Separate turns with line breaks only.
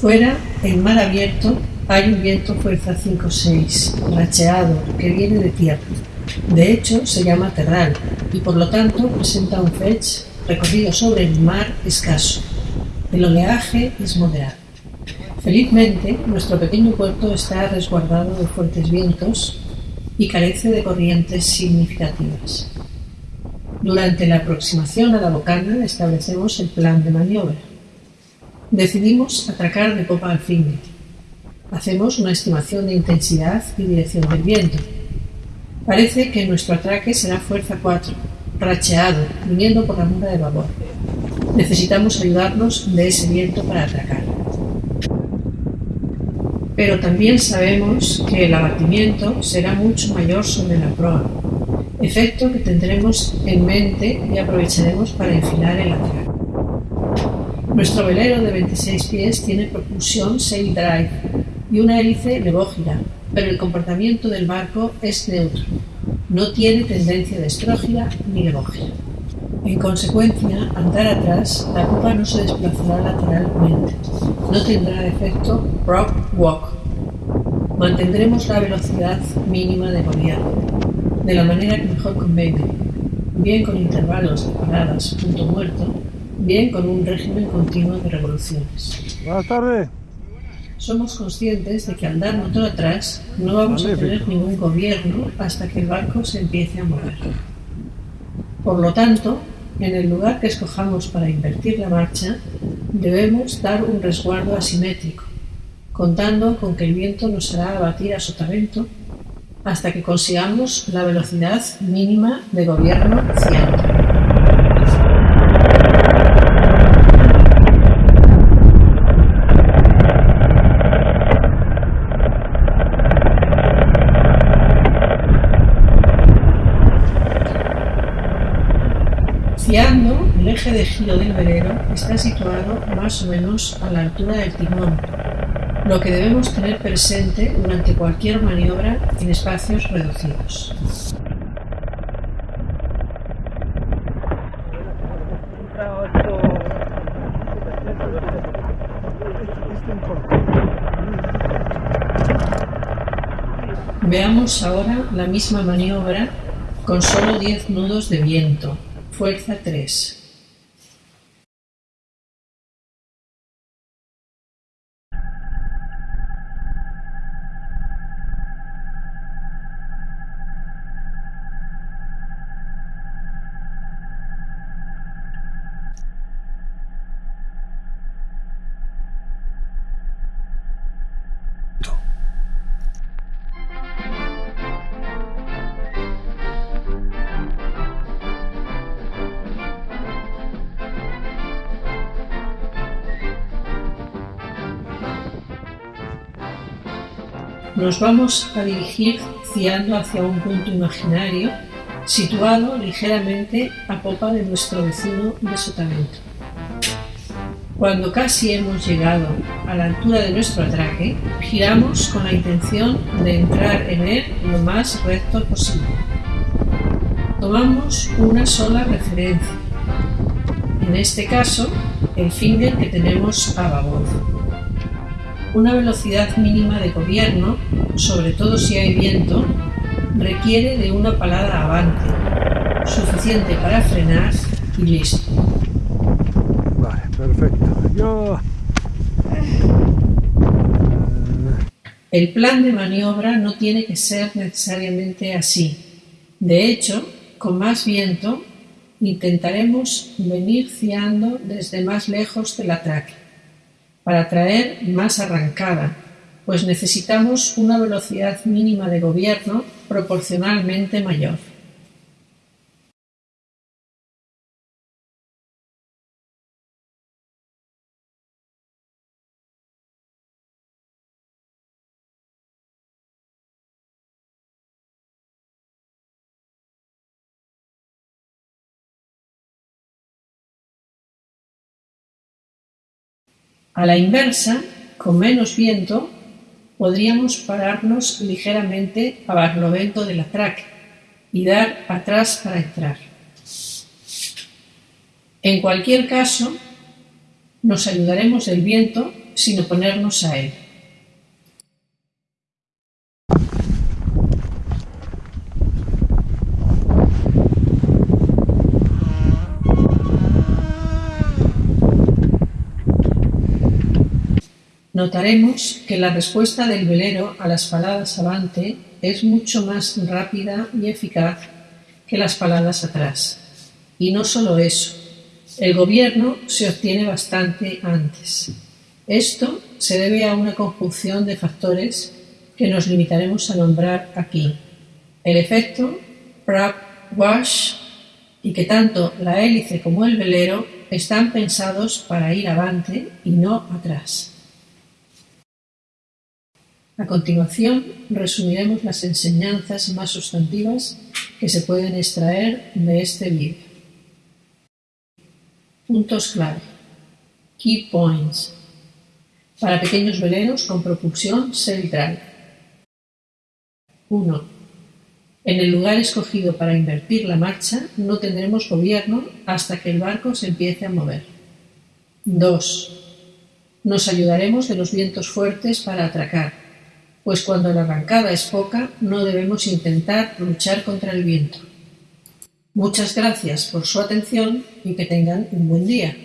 Fuera, en mar abierto, hay un viento fuerza 5-6, racheado, que viene de tierra. De hecho, se llama terral y por lo tanto presenta un fetch recorrido sobre el mar escaso. El oleaje es moderado. Felizmente, nuestro pequeño puerto está resguardado de fuertes vientos y carece de corrientes significativas. Durante la aproximación a la bocana establecemos el plan de maniobra. Decidimos atracar de popa al fin. Hacemos una estimación de intensidad y dirección del viento. Parece que nuestro atraque será fuerza 4, racheado, viniendo por la munda de babor. Necesitamos ayudarnos de ese viento para atracar. Pero también sabemos que el abatimiento será mucho mayor sobre la proa, efecto que tendremos en mente y aprovecharemos para enfilar el atraque. Nuestro velero de 26 pies tiene propulsión sail drive y una hélice levógira, pero el comportamiento del barco es neutro. No tiene tendencia de estrógira ni levógira. En consecuencia, andar atrás, la copa no se desplazará lateralmente. No tendrá efecto prop walk. Mantendremos la velocidad mínima de gobierno, de la manera que mejor convenga, bien con intervalos de paradas punto muerto, bien con un régimen continuo de revoluciones.
Buenas tardes.
Somos conscientes de que al dar motor atrás no vamos a tener ningún gobierno hasta que el barco se empiece a mover. Por lo tanto, en el lugar que escojamos para invertir la marcha, debemos dar un resguardo asimétrico, contando con que el viento nos hará abatir a sotavento hasta que consigamos la velocidad mínima de gobierno 100. El eje de giro del velero está situado más o menos a la altura del timón, lo que debemos tener presente durante cualquier maniobra en espacios reducidos. Veamos ahora la misma maniobra con solo 10 nudos de viento, fuerza 3. Nos vamos a dirigir ciando hacia un punto imaginario situado ligeramente a popa de nuestro vecino de sotavento. Cuando casi hemos llegado a la altura de nuestro atraque, giramos con la intención de entrar en él lo más recto posible. Tomamos una sola referencia, en este caso el finger que tenemos a babor. Una velocidad mínima de gobierno, sobre todo si hay viento, requiere de una palada avante, suficiente para frenar y listo.
Vale, perfecto. Yo...
El plan de maniobra no tiene que ser necesariamente así. De hecho, con más viento, intentaremos venir ciando desde más lejos del atraque, para traer más arrancada, pues necesitamos una velocidad mínima de gobierno proporcionalmente mayor. A la inversa, con menos viento, podríamos pararnos ligeramente a barlovento del atraque y dar atrás para entrar. En cualquier caso, nos ayudaremos del viento sin oponernos a él. Notaremos que la respuesta del velero a las paladas avante es mucho más rápida y eficaz que las paladas atrás. Y no solo eso, el gobierno se obtiene bastante antes. Esto se debe a una conjunción de factores que nos limitaremos a nombrar aquí. El efecto Prague-Wash y que tanto la hélice como el velero están pensados para ir avante y no atrás. A continuación, resumiremos las enseñanzas más sustantivas que se pueden extraer de este vídeo. Puntos clave. Key points. Para pequeños veleros con propulsión self-drive. 1. En el lugar escogido para invertir la marcha no tendremos gobierno hasta que el barco se empiece a mover. 2. Nos ayudaremos de los vientos fuertes para atracar, pues cuando la arrancada es poca no debemos intentar luchar contra el viento. Muchas gracias por su atención y que tengan un buen día.